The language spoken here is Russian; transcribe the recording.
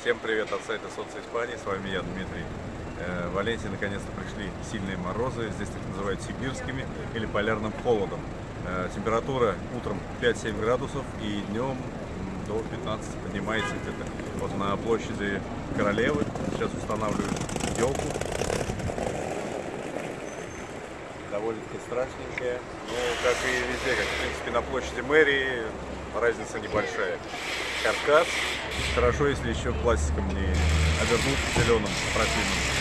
Всем привет от сайта Солнце Испании, с вами я, Дмитрий. Э, В Валенсии наконец-то пришли сильные морозы, здесь их называют сибирскими или полярным холодом. Э, Температура утром 5-7 градусов и днем до 15 поднимается где-то. Вот на площади Королевы сейчас устанавливают елку. Довольно-таки страшненькая. Ну, как и везде, как в принципе на площади мэрии, разница небольшая. Каркас. Хорошо, если еще пластиком не обернут зеленым противным.